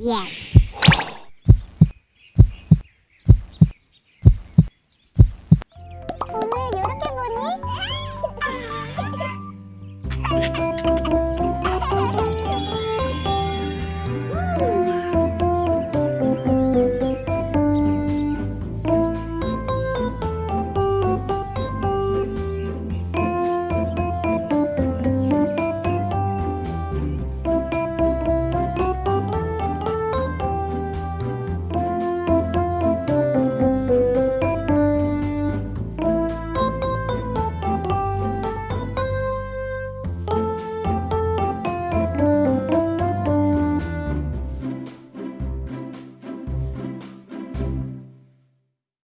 Yes.